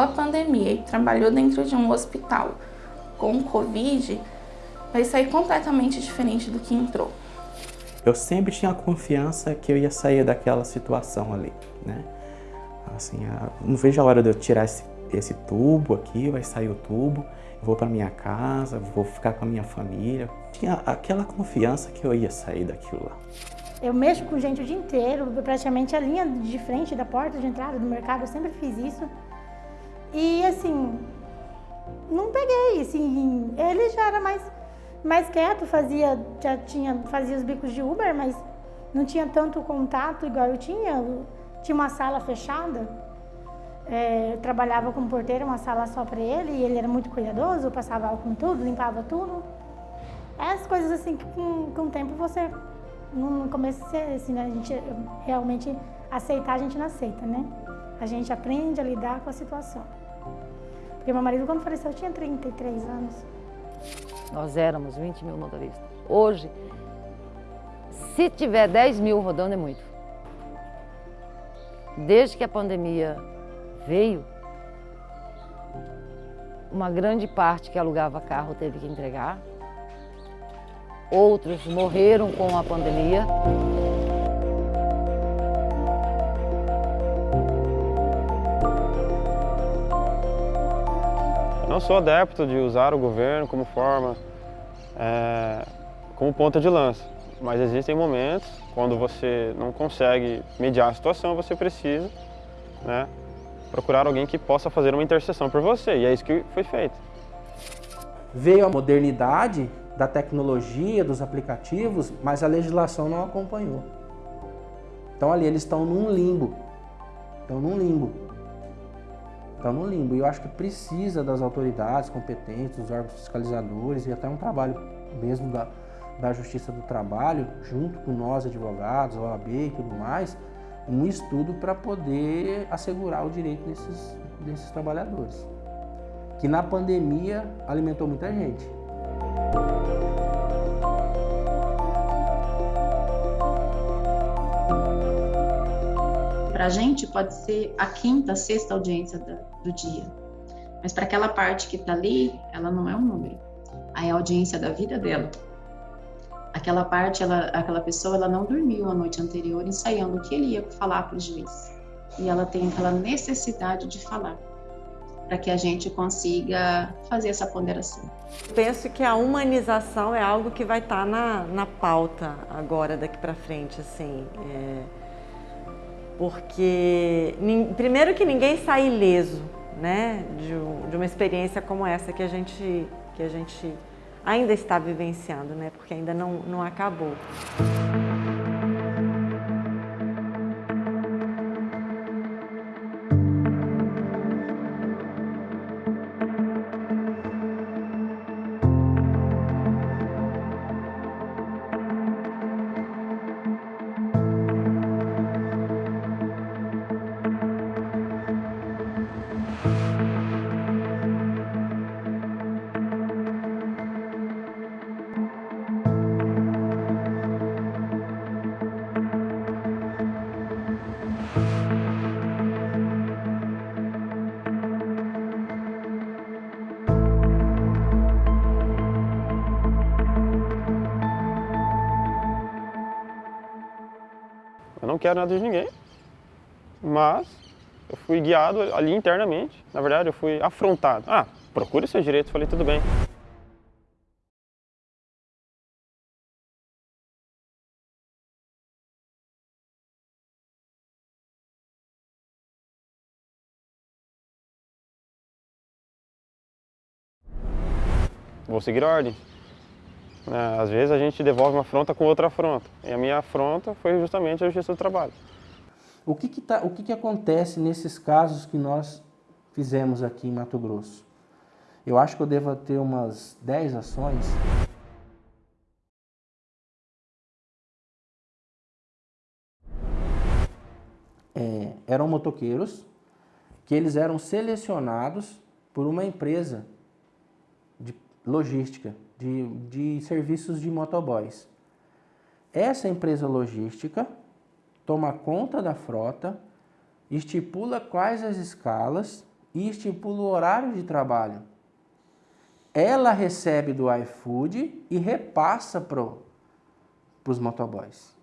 a pandemia e trabalhou dentro de um hospital com Covid vai sair completamente diferente do que entrou. Eu sempre tinha confiança que eu ia sair daquela situação ali, né? Assim, não vejo a hora de eu tirar esse, esse tubo aqui, vai sair o tubo, vou para minha casa, vou ficar com a minha família. Tinha aquela confiança que eu ia sair daquilo lá. Eu mexo com gente o dia inteiro, praticamente a linha de frente da porta de entrada do mercado, eu sempre fiz isso. E assim, não peguei, assim, ele já era mais, mais quieto, fazia, já tinha, fazia os bicos de Uber, mas não tinha tanto contato igual eu tinha. Eu tinha uma sala fechada, é, trabalhava como porteiro, uma sala só para ele, e ele era muito cuidadoso, passava álcool em tudo, limpava tudo. Essas coisas assim que com, com o tempo você no começo assim, né, a gente realmente aceitar, a gente não aceita, né? A gente aprende a lidar com a situação. Porque meu marido, quando faleceu, tinha 33 anos. Nós éramos 20 mil motoristas. Hoje, se tiver 10 mil rodando, é muito. Desde que a pandemia veio, uma grande parte que alugava carro teve que entregar, outros morreram com a pandemia. Não sou adepto de usar o governo como forma, é, como ponta de lança, mas existem momentos quando você não consegue mediar a situação, você precisa né, procurar alguém que possa fazer uma intercessão por você, e é isso que foi feito. Veio a modernidade da tecnologia, dos aplicativos, mas a legislação não acompanhou. Então ali eles estão num limbo. Estão num limbo. Estão num limbo. E eu acho que precisa das autoridades competentes, dos órgãos fiscalizadores e até um trabalho mesmo da, da Justiça do Trabalho, junto com nós advogados, OAB e tudo mais, um estudo para poder assegurar o direito desses, desses trabalhadores. Que na pandemia alimentou muita gente. Para a gente pode ser a quinta, sexta audiência do dia, mas para aquela parte que está ali, ela não é um número. Aí é a audiência da vida dela. Aquela parte, ela, aquela pessoa, ela não dormiu a noite anterior ensaiando o que ele ia falar para o juiz. E ela tem aquela necessidade de falar para que a gente consiga fazer essa ponderação. Penso que a humanização é algo que vai estar tá na, na pauta agora, daqui para frente, assim. É... Porque, primeiro que ninguém sai ileso, né, de, de uma experiência como essa que a gente, que a gente ainda está vivenciando, né, porque ainda não, não acabou. Quero nada de ninguém, mas eu fui guiado ali internamente. Na verdade, eu fui afrontado. Ah, procure seus direitos. Falei, tudo bem. Vou seguir a ordem. Né? Às vezes a gente devolve uma afronta com outra afronta. E a minha afronta foi justamente a Justiça do Trabalho. O que, que, tá, o que, que acontece nesses casos que nós fizemos aqui em Mato Grosso? Eu acho que eu devo ter umas 10 ações. É, eram motoqueiros que eles eram selecionados por uma empresa logística de, de serviços de motoboys. Essa empresa logística toma conta da frota, estipula quais as escalas e estipula o horário de trabalho. Ela recebe do iFood e repassa para os motoboys.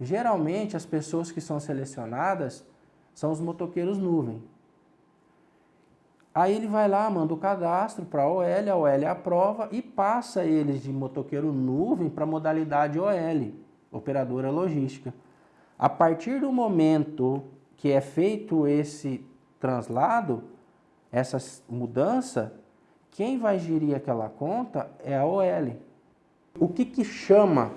Geralmente, as pessoas que são selecionadas são os motoqueiros nuvem. Aí ele vai lá, manda o cadastro para a OL, a OL aprova e passa eles de motoqueiro nuvem para modalidade OL, operadora logística. A partir do momento que é feito esse translado, essa mudança, quem vai gerir aquela conta é a OL. O que, que chama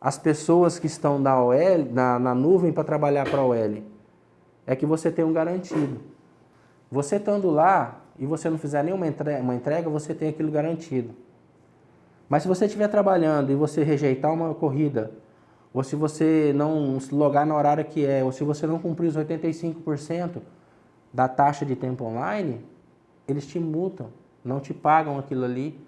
as pessoas que estão na OL, na, na nuvem para trabalhar para a OL? É que você tem um garantido. Você estando lá e você não fizer nenhuma entrega, uma entrega, você tem aquilo garantido. Mas se você estiver trabalhando e você rejeitar uma corrida, ou se você não logar na horário que é, ou se você não cumprir os 85% da taxa de tempo online, eles te multam, não te pagam aquilo ali,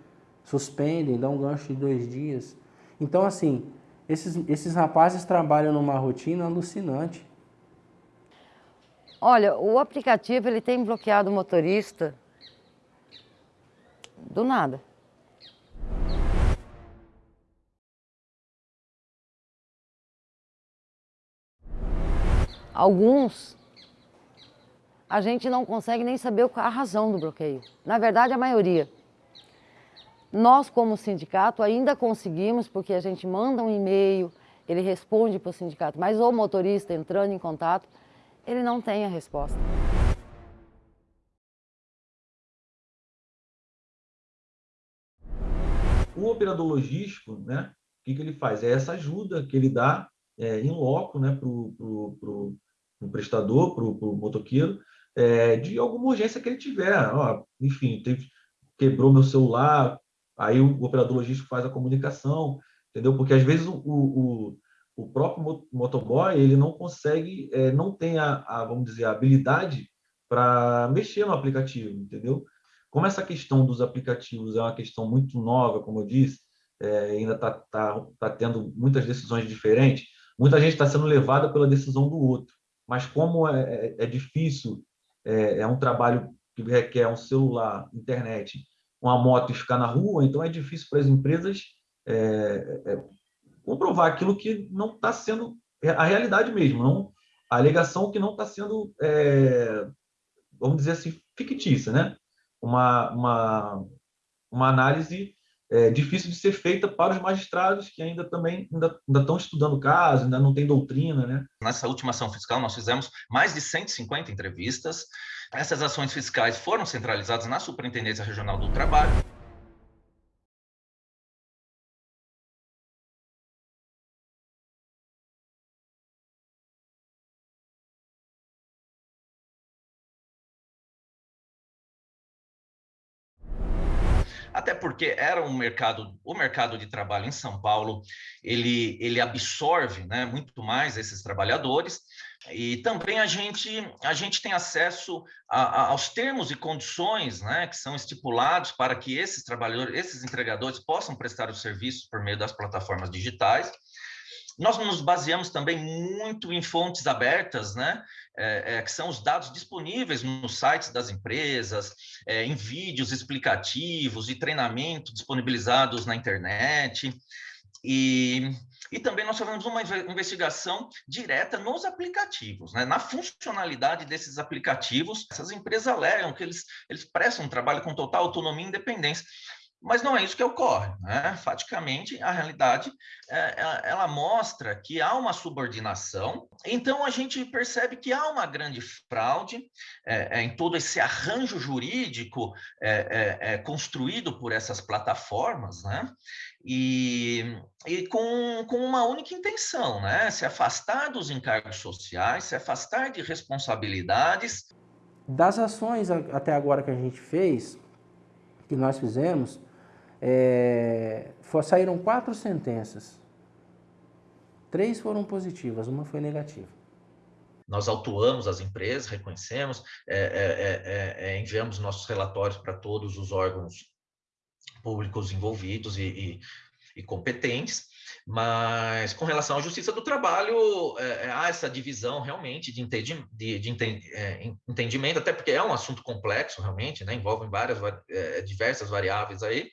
suspendem, dão um gancho de dois dias. Então, assim, esses, esses rapazes trabalham numa rotina alucinante. Olha, o aplicativo ele tem bloqueado o motorista do nada. Alguns a gente não consegue nem saber a razão do bloqueio. Na verdade, a maioria. Nós, como sindicato, ainda conseguimos, porque a gente manda um e-mail, ele responde para o sindicato, mas o motorista entrando em contato, ele não tem a resposta. O operador logístico, né, o que, que ele faz? É essa ajuda que ele dá é, em loco né, para o prestador, para o motoqueiro, é, de alguma urgência que ele tiver. Ó, enfim, teve, quebrou meu celular, aí o operador logístico faz a comunicação, entendeu? Porque às vezes o, o, o próprio motoboy ele não consegue, é, não tem a, a, vamos dizer, a habilidade para mexer no aplicativo, entendeu? Como essa questão dos aplicativos é uma questão muito nova, como eu disse, é, ainda está tá, tá tendo muitas decisões diferentes, muita gente está sendo levada pela decisão do outro. Mas como é, é, é difícil, é, é um trabalho que requer um celular, internet, uma moto e ficar na rua, então é difícil para as empresas é, é, comprovar aquilo que não está sendo a realidade mesmo, não a alegação que não está sendo, é, vamos dizer assim, fictícia, né? Uma, uma, uma análise é, difícil de ser feita para os magistrados que ainda também ainda, ainda estão estudando o caso, ainda não tem doutrina, né? Nessa última ação fiscal nós fizemos mais de 150 entrevistas. Essas ações fiscais foram centralizadas na Superintendência Regional do Trabalho. Porque era um mercado, o mercado de trabalho em São Paulo, ele, ele absorve né, muito mais esses trabalhadores, e também a gente, a gente tem acesso a, a, aos termos e condições né, que são estipulados para que esses trabalhadores, esses entregadores possam prestar os serviços por meio das plataformas digitais, nós nos baseamos também muito em fontes abertas, né? É, é, que são os dados disponíveis nos sites das empresas, é, em vídeos explicativos e treinamento disponibilizados na internet. E, e também nós fazemos uma investigação direta nos aplicativos, né? na funcionalidade desses aplicativos. Essas empresas alegam que eles, eles prestam um trabalho com total autonomia e independência. Mas não é isso que ocorre. Né? Faticamente, a realidade é, ela, ela, mostra que há uma subordinação, então a gente percebe que há uma grande fraude é, é, em todo esse arranjo jurídico é, é, é, construído por essas plataformas, né? e, e com, com uma única intenção, né? se afastar dos encargos sociais, se afastar de responsabilidades. Das ações até agora que a gente fez, que nós fizemos, é, for, saíram quatro sentenças. Três foram positivas, uma foi negativa. Nós autuamos as empresas, reconhecemos, é, é, é, enviamos nossos relatórios para todos os órgãos públicos envolvidos e, e, e competentes, mas com relação à justiça do trabalho, é, há essa divisão realmente de, entendi, de, de é, entendimento, até porque é um assunto complexo realmente, né? envolve várias, é, diversas variáveis aí,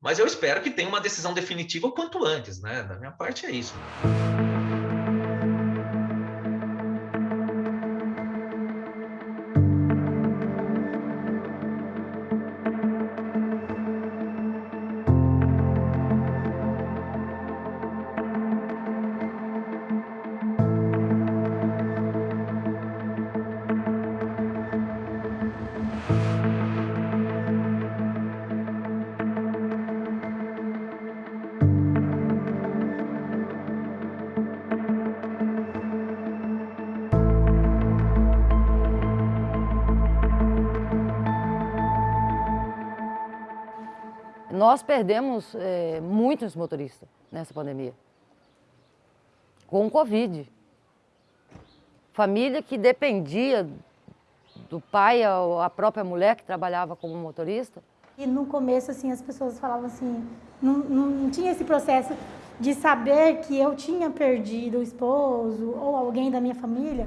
mas eu espero que tenha uma decisão definitiva o quanto antes, né? Da minha parte é isso. Nós perdemos é, muitos motoristas nessa pandemia, com o Covid. Família que dependia do pai ou a própria mulher que trabalhava como motorista. E no começo, assim, as pessoas falavam assim, não, não tinha esse processo de saber que eu tinha perdido o esposo ou alguém da minha família.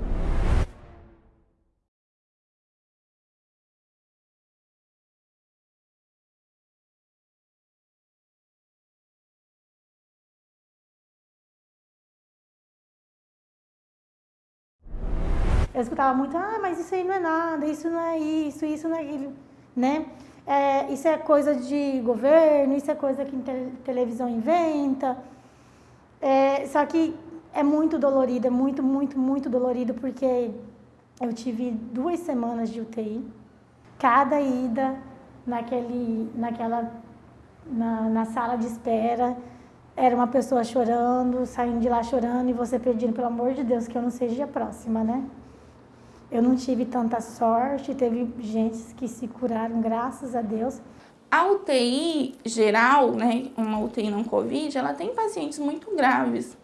Eu escutava muito, ah, mas isso aí não é nada, isso não é isso, isso não é aquilo, né? É, isso é coisa de governo, isso é coisa que te televisão inventa. É, só que é muito dolorido, é muito, muito, muito dolorido, porque eu tive duas semanas de UTI. Cada ida naquele, naquela, na, na sala de espera, era uma pessoa chorando, saindo de lá chorando, e você pedindo, pelo amor de Deus, que eu não seja a próxima, né? Eu não tive tanta sorte, teve gente que se curaram, graças a Deus. A UTI geral, né, uma UTI não Covid, ela tem pacientes muito graves,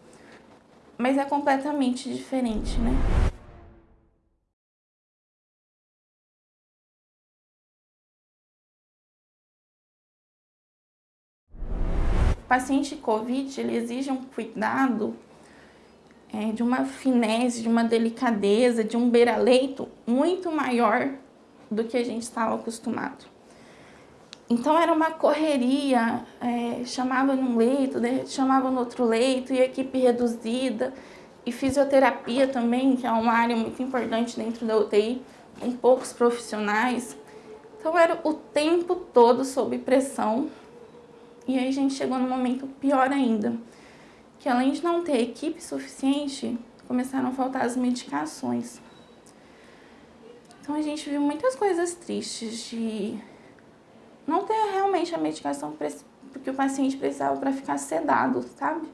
mas é completamente diferente, né? O paciente COVID, ele exige um cuidado é, de uma finesse, de uma delicadeza, de um beira-leito muito maior do que a gente estava acostumado. Então era uma correria, é, chamava num leito, chamava no outro leito, e equipe reduzida, e fisioterapia também, que é uma área muito importante dentro da UTI, com poucos profissionais. Então era o tempo todo sob pressão, e aí a gente chegou num momento pior ainda, que além de não ter equipe suficiente, começaram a faltar as medicações. Então a gente viu muitas coisas tristes de não ter realmente a medicação que o paciente precisava para ficar sedado, sabe?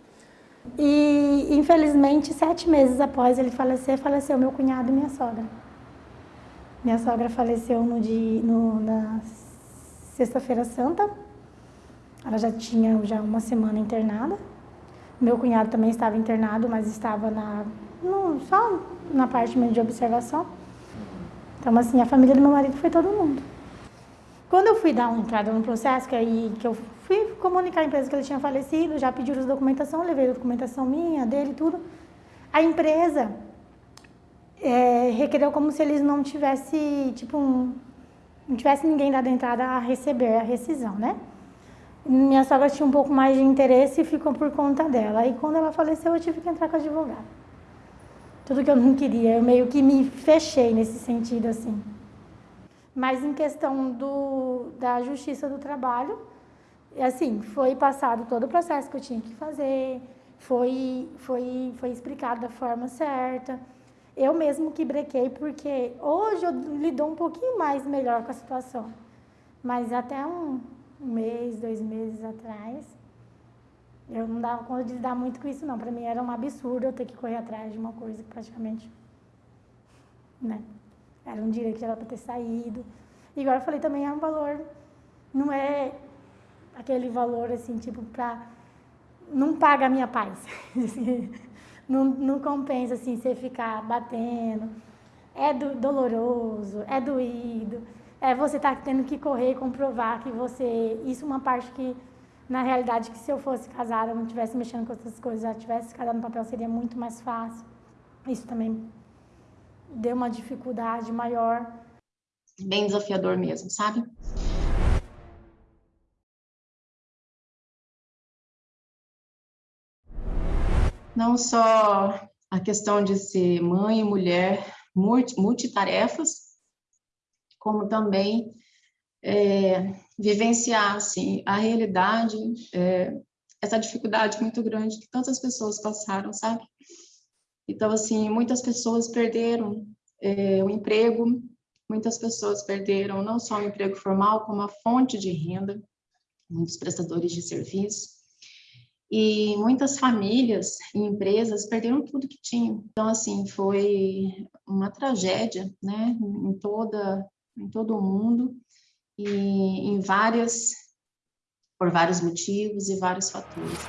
E infelizmente, sete meses após ele falecer, faleceu meu cunhado e minha sogra. Minha sogra faleceu no dia, no, na sexta-feira santa. Ela já tinha já uma semana internada. Meu cunhado também estava internado, mas estava na, no, só na parte de observação. Então, assim, a família do meu marido foi todo mundo. Quando eu fui dar uma entrada no processo, que aí que eu fui comunicar à empresa que ele tinha falecido, já pediram a documentação, levei a documentação minha, dele, tudo. A empresa é, requereu como se eles não tivessem, tipo, um, não tivesse ninguém dado entrada a receber a rescisão, né? Minha sogra tinha um pouco mais de interesse e ficou por conta dela. E quando ela faleceu, eu tive que entrar com advogado. Tudo que eu não queria, eu meio que me fechei nesse sentido, assim. Mas em questão do, da justiça do trabalho, assim, foi passado todo o processo que eu tinha que fazer, foi, foi, foi explicado da forma certa. Eu mesmo que brequei, porque hoje eu lido um pouquinho mais melhor com a situação. Mas até um, um mês, dois meses atrás. Eu não dava conta de lidar muito com isso, não. Para mim era um absurdo eu ter que correr atrás de uma coisa que praticamente. Né? Era um direito que era para ter saído. E agora eu falei também, é um valor. Não é aquele valor assim, tipo, para. Não paga a minha paz. não, não compensa assim você ficar batendo. É do, doloroso, é doído é você estar tá tendo que correr e comprovar que você. Isso é uma parte que na realidade que se eu fosse casada, não estivesse mexendo com essas coisas, já tivesse casado no papel, seria muito mais fácil. Isso também deu uma dificuldade maior. Bem desafiador mesmo, sabe? Não só a questão de ser mãe e mulher multitarefas, como também é, vivenciar assim, a realidade, é, essa dificuldade muito grande que tantas pessoas passaram, sabe? Então, assim, muitas pessoas perderam é, o emprego, muitas pessoas perderam não só o emprego formal, como a fonte de renda, muitos prestadores de serviço. E muitas famílias e empresas perderam tudo que tinham. Então, assim, foi uma tragédia, né, em toda em todo o mundo e em várias por vários motivos e vários fatores.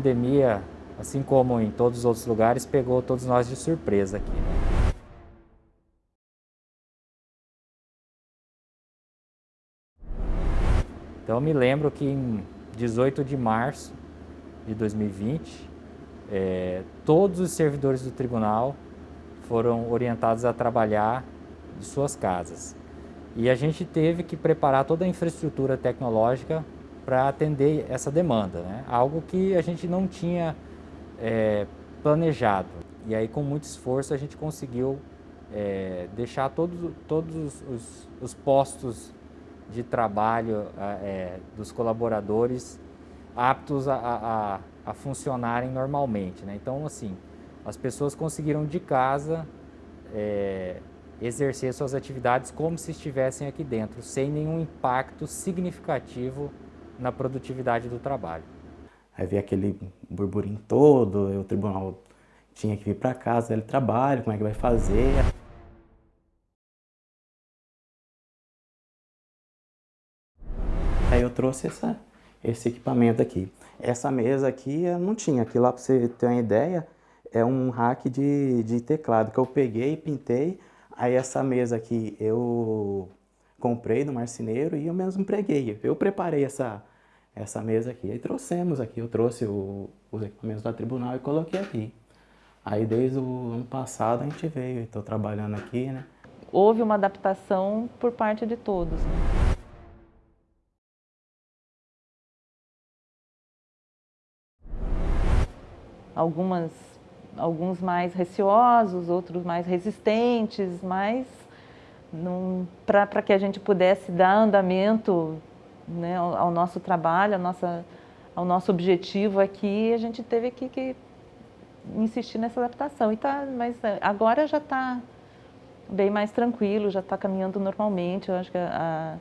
Pandemia, assim como em todos os outros lugares, pegou todos nós de surpresa aqui. Então eu me lembro que em 18 de março de 2020, é, todos os servidores do tribunal foram orientados a trabalhar de suas casas. E a gente teve que preparar toda a infraestrutura tecnológica para atender essa demanda, né? algo que a gente não tinha é, planejado. E aí com muito esforço a gente conseguiu é, deixar todos, todos os, os, postos de trabalho é, dos colaboradores aptos a, a, a funcionarem normalmente. Né? Então, assim, as pessoas conseguiram de casa é, exercer suas atividades como se estivessem aqui dentro, sem nenhum impacto significativo na produtividade do trabalho. Aí veio aquele burburinho todo, o tribunal tinha que vir para casa, ele trabalha, como é que vai fazer? Aí eu trouxe essa, esse equipamento aqui. Essa mesa aqui eu não tinha, aqui lá para você ter uma ideia, é um rack de, de teclado que eu peguei e pintei. Aí essa mesa aqui eu comprei do marceneiro e eu mesmo preguei. Eu preparei essa, essa mesa aqui. Aí trouxemos aqui, eu trouxe o, os equipamentos da tribunal e coloquei aqui. Aí desde o ano passado a gente veio, estou trabalhando aqui, né? Houve uma adaptação por parte de todos. Né? Algumas, alguns mais receosos, outros mais resistentes, mas para que a gente pudesse dar andamento né, ao, nosso trabalho, ao, nosso objetivo aqui, a gente teve que, que insistir nessa adaptação. E tá, mas é, agora já está bem mais tranquilo, já está caminhando normalmente. Eu acho que a,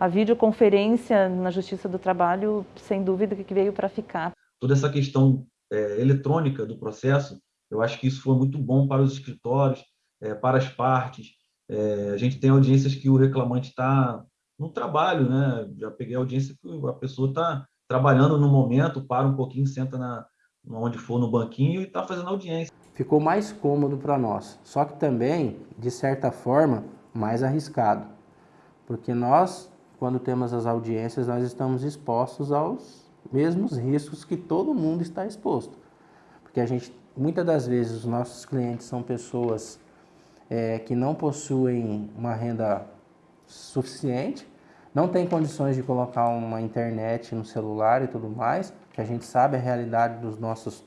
a videoconferência na Justiça do Trabalho, sem dúvida, que veio para ficar. Toda essa questão é, eletrônica do processo, eu acho que isso foi muito bom para os escritórios, é, para as partes. É, a gente tem audiências que o reclamante está no trabalho, né? Já peguei audiência que a pessoa está trabalhando no momento, para um pouquinho, senta na, onde for no banquinho e está fazendo audiência. Ficou mais cômodo para nós, só que também, de certa forma, mais arriscado. Porque nós, quando temos as audiências, nós estamos expostos aos mesmos riscos que todo mundo está exposto. Porque a gente, muitas das vezes, os nossos clientes são pessoas é, que não possuem uma renda suficiente não tem condições de colocar uma internet no celular e tudo mais, que a gente sabe a realidade dos nossos,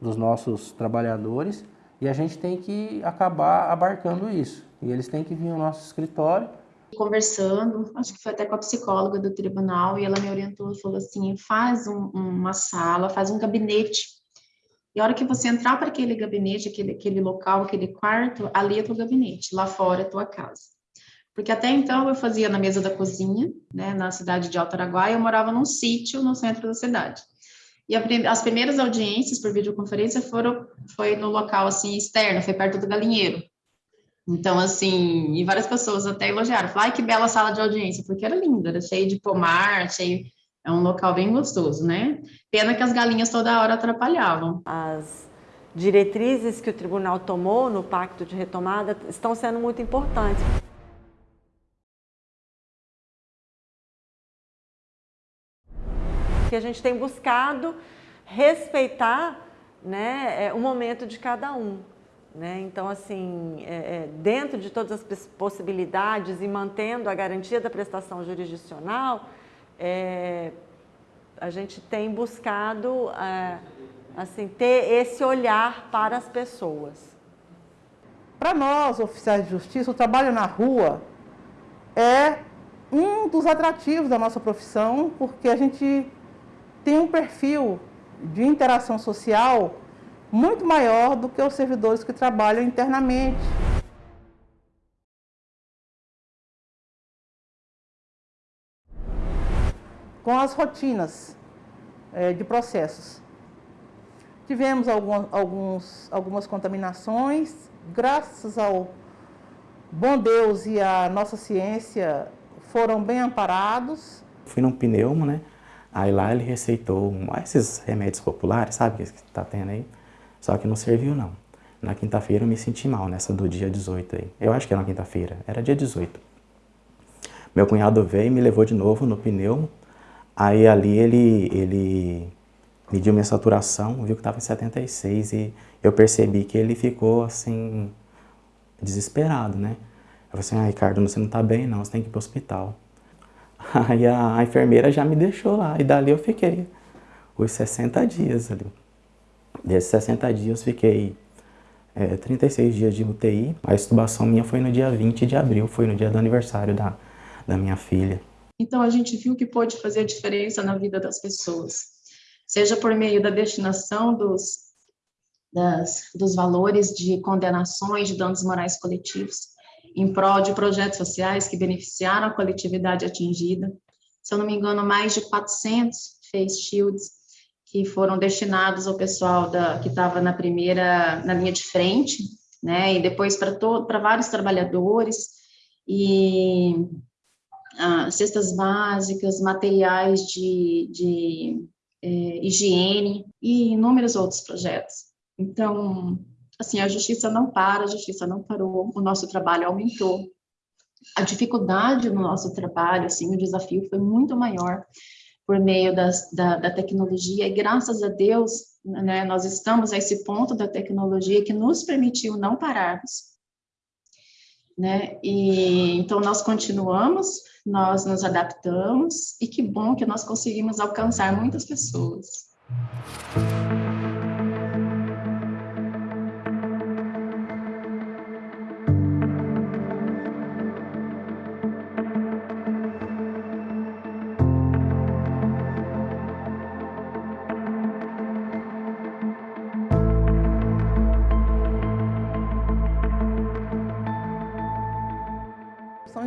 dos nossos trabalhadores e a gente tem que acabar abarcando isso. E eles têm que vir ao nosso escritório conversando, acho que foi até com a psicóloga do tribunal, e ela me orientou e falou assim: faz um, uma sala, faz um gabinete. E a hora que você entrar para aquele gabinete, aquele, aquele local, aquele quarto, ali é teu gabinete, lá fora é tua casa. Porque até então eu fazia na mesa da cozinha, né, na cidade de Alto Araguaia, eu morava num sítio no centro da cidade. E a, as primeiras audiências por videoconferência foram foi no local assim externo, foi perto do galinheiro. Então, assim, e várias pessoas até elogiaram, falaram, ai, que bela sala de audiência, porque era linda, era cheio de pomar, cheio, é um local bem gostoso, né? Pena que as galinhas toda hora atrapalhavam. As diretrizes que o tribunal tomou no pacto de retomada estão sendo muito importantes. Que a gente tem buscado respeitar né, é, o momento de cada um. Né? Então, assim, é, é, dentro de todas as possibilidades e mantendo a garantia da prestação jurisdicional, é, a gente tem buscado é, assim, ter esse olhar para as pessoas. Para nós, oficiais de justiça, o trabalho na rua é um dos atrativos da nossa profissão, porque a gente tem um perfil de interação social muito maior do que os servidores que trabalham internamente. Com as rotinas é, de processos. Tivemos algum, alguns, algumas contaminações, graças ao bom Deus e a nossa ciência foram bem amparados. Fui num pneumo, né? Aí lá ele receitou esses remédios populares, sabe, que está tendo aí. Só que não serviu não. Na quinta-feira eu me senti mal, nessa do dia 18 aí. Eu acho que era na quinta-feira, era dia 18. Meu cunhado veio e me levou de novo no pneu. Aí ali ele, ele mediu minha saturação, viu que estava em 76 e eu percebi que ele ficou assim, desesperado, né? Eu falei assim, ah, Ricardo, você não está bem não, você tem que ir para o hospital. Aí a, a enfermeira já me deixou lá e dali eu fiquei os 60 dias ali. Desses 60 dias, fiquei é, 36 dias de UTI. A estubação minha foi no dia 20 de abril, foi no dia do aniversário da, da minha filha. Então, a gente viu que pode fazer a diferença na vida das pessoas, seja por meio da destinação dos, das, dos valores de condenações de danos morais coletivos, em prol de projetos sociais que beneficiaram a coletividade atingida. Se eu não me engano, mais de 400 face shields que foram destinados ao pessoal da, que estava na primeira, na linha de frente, né, e depois para vários trabalhadores, e ah, cestas básicas, materiais de, de é, higiene e inúmeros outros projetos. Então, assim, a justiça não para, a justiça não parou, o nosso trabalho aumentou. A dificuldade no nosso trabalho, assim, o desafio foi muito maior, por meio das, da, da, tecnologia, e graças a Deus, né, nós estamos a esse ponto da tecnologia que nos permitiu não pararmos. Né? E, então, nós continuamos, nós nos adaptamos, e que bom que nós conseguimos alcançar muitas pessoas.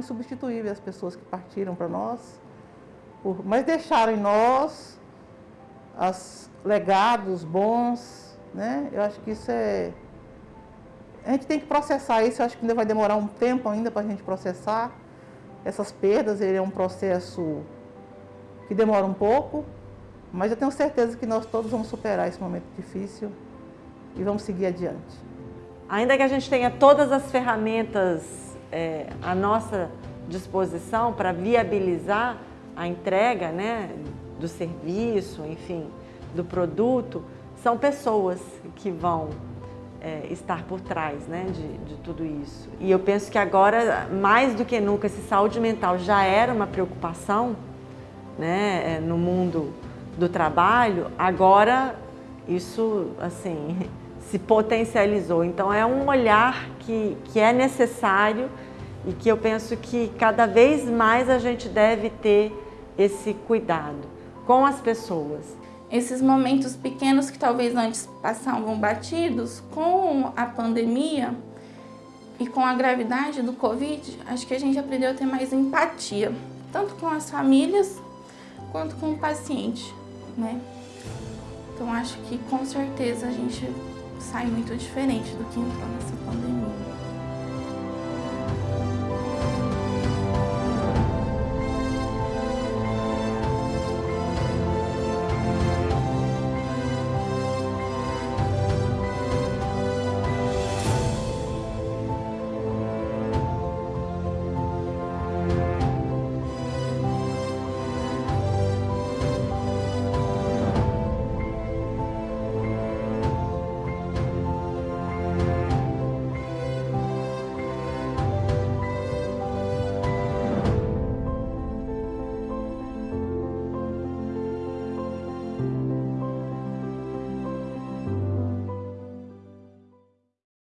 Insubstituíveis as pessoas que partiram para nós, mas deixaram em nós os legados bons, né? Eu acho que isso é... A gente tem que processar isso, eu acho que ainda vai demorar um tempo ainda para a gente processar essas perdas, ele é um processo que demora um pouco, mas eu tenho certeza que nós todos vamos superar esse momento difícil e vamos seguir adiante. Ainda que a gente tenha todas as ferramentas é, à nossa disposição para viabilizar a entrega né, do serviço, enfim, do produto, são pessoas que vão é, estar por trás né, de, de tudo isso. E eu penso que agora, mais do que nunca, se saúde mental já era uma preocupação né, é, no mundo do trabalho, agora isso assim se potencializou. Então é um olhar que, que é necessário e que eu penso que cada vez mais a gente deve ter esse cuidado com as pessoas. Esses momentos pequenos que talvez antes passavam batidos, com a pandemia e com a gravidade do Covid, acho que a gente aprendeu a ter mais empatia, tanto com as famílias quanto com o paciente, né? Então acho que com certeza a gente sai muito diferente do que entrou nessa pandemia.